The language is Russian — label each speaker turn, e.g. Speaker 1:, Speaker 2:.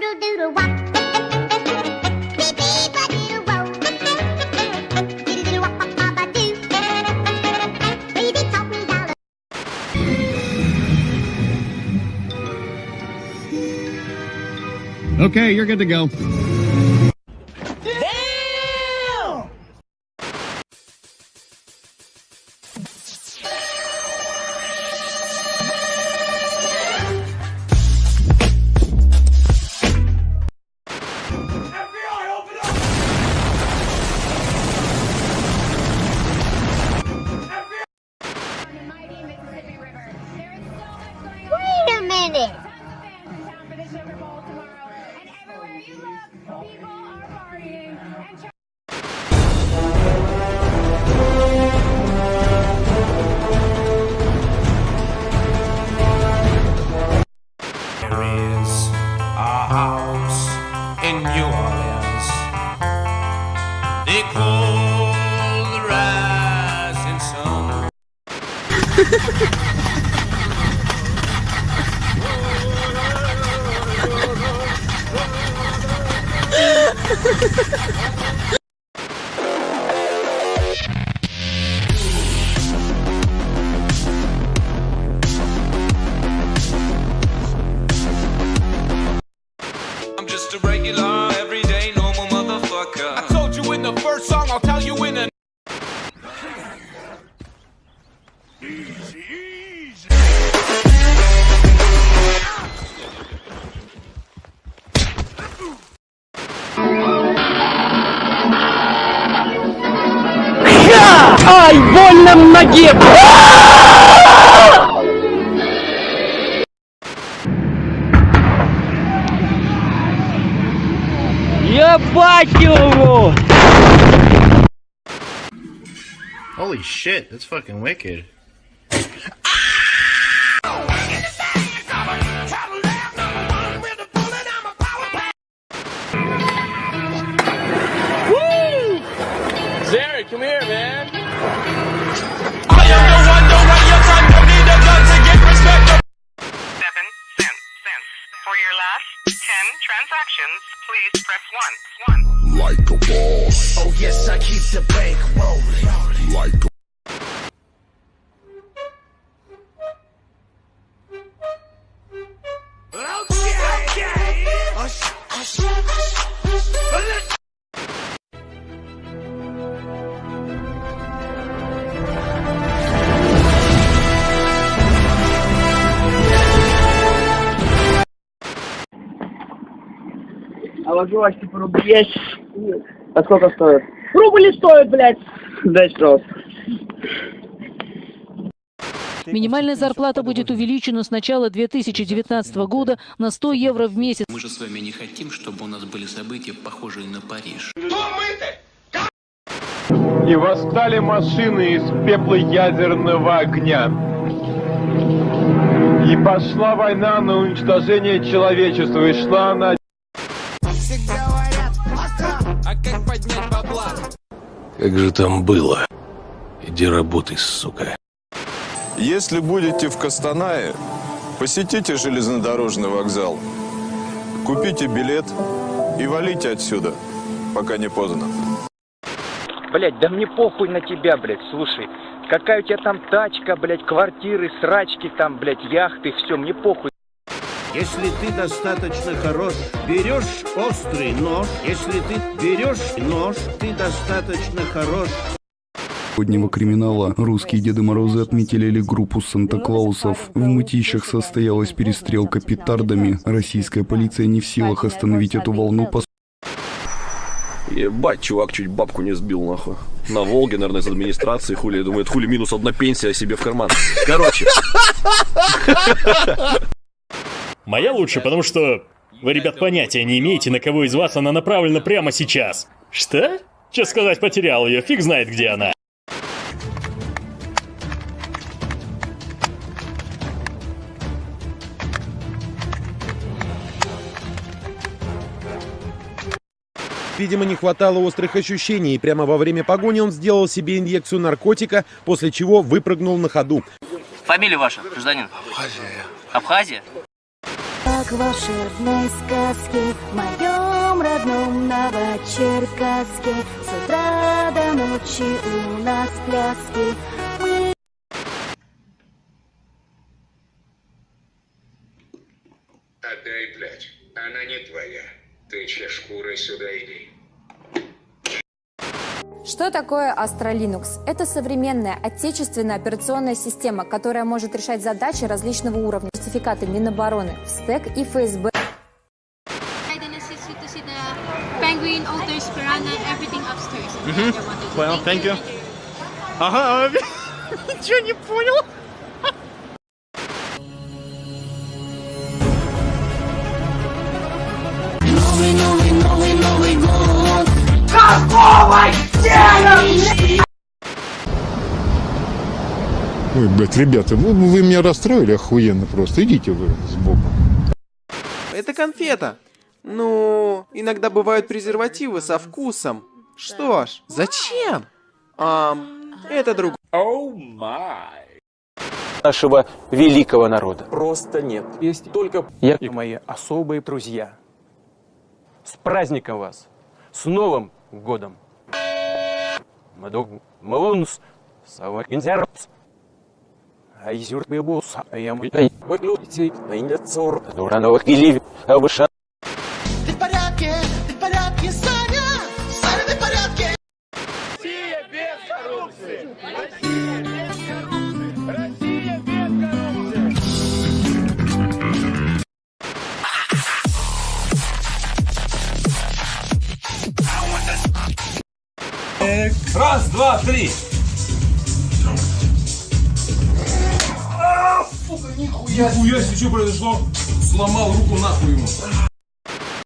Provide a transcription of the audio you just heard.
Speaker 1: doodle doodle wop.
Speaker 2: Okay, you're good to go.
Speaker 3: Trying
Speaker 4: There is a house in New Orleans. They call the rising sun. I'm just a regular, everyday, normal motherfucker. I told you in the first song, I'll tell you in the.
Speaker 5: Ай, больно в ноге! Ебать его!
Speaker 6: Holy shit, that's fucking wicked.
Speaker 5: А ложилась типа рублей. А сколько стоит? Рубль стоит, блядь. Дай пожалуйста.
Speaker 7: Минимальная зарплата будет увеличена с начала 2019 года на 100 евро в месяц.
Speaker 8: Мы же с вами не хотим, чтобы у нас были события, похожие на Париж.
Speaker 9: И восстали машины из пепла ядерного огня. И пошла война на уничтожение человечества. И шла она
Speaker 10: Как же там было? Иди работай, сука.
Speaker 11: Если будете в Костанае, посетите железнодорожный вокзал, купите билет и валите отсюда, пока не поздно.
Speaker 5: Блядь, да мне похуй на тебя, блядь, слушай. Какая у тебя там тачка, блядь, квартиры, срачки там, блядь, яхты, все, мне похуй.
Speaker 12: Если ты достаточно хорош, берешь острый нож. Если ты берешь нож, ты достаточно хорош.
Speaker 13: Сегодняшнего криминала русские Деды Морозы отметили группу Санта-Клаусов. В мытищах состоялась перестрелка петардами. Российская полиция не в силах остановить эту волну, по
Speaker 14: Ебать, чувак чуть бабку не сбил, нахуй. На Волге, наверное, из администрации, хули, думает, хули минус одна пенсия себе в карман. Короче.
Speaker 15: Моя лучше, потому что вы, ребят, понятия не имеете, на кого из вас она направлена прямо сейчас. Что? Че сказать, потерял ее, фиг знает, где она.
Speaker 16: Видимо, не хватало острых ощущений, и прямо во время погони он сделал себе инъекцию наркотика, после чего выпрыгнул на ходу.
Speaker 17: Фамилия ваша, гражданин? Абхазия. Абхазия? Как в волшебной сказке В моем родном Новочеркасске С утра до ночи у нас пляски Мы
Speaker 18: Отдай, блядь. Она не твоя. Ты че шкурой сюда иди.
Speaker 19: Что такое Astra Linux? Это современная отечественная операционная система, которая может решать задачи различного уровня. Сертификаты Минобороны, СТЭК и ФСБ.
Speaker 20: Понял, thank you. Ага, ничего не понял.
Speaker 17: Новый, новый, новый, Новый год
Speaker 21: Какого хера,
Speaker 22: Ой, блядь, ребята, вы, вы меня расстроили охуенно просто. Идите вы с Богом.
Speaker 23: Это конфета. Ну, иногда бывают презервативы со вкусом. Что ж, зачем? Ам, это друг.
Speaker 24: Оу май. Нашего великого народа. Просто нет. Есть только я и мои особые друзья. С праздником вас! С Новым годом! Маду Малунс, Савакинзерпс, Айзюр Бебус, Аям Выглядите, Найнецур, Дурановых Гилив, Авыша.
Speaker 17: Ты в порядке, ты в порядке, Саня Саня, ты в порядке
Speaker 21: Россия без коррупции! Россия без коррупции! Россия без коррупции!
Speaker 4: Раз, два, три. Сука, нихуя. Нихуя себе, что произошло? Сломал руку нахуй ему.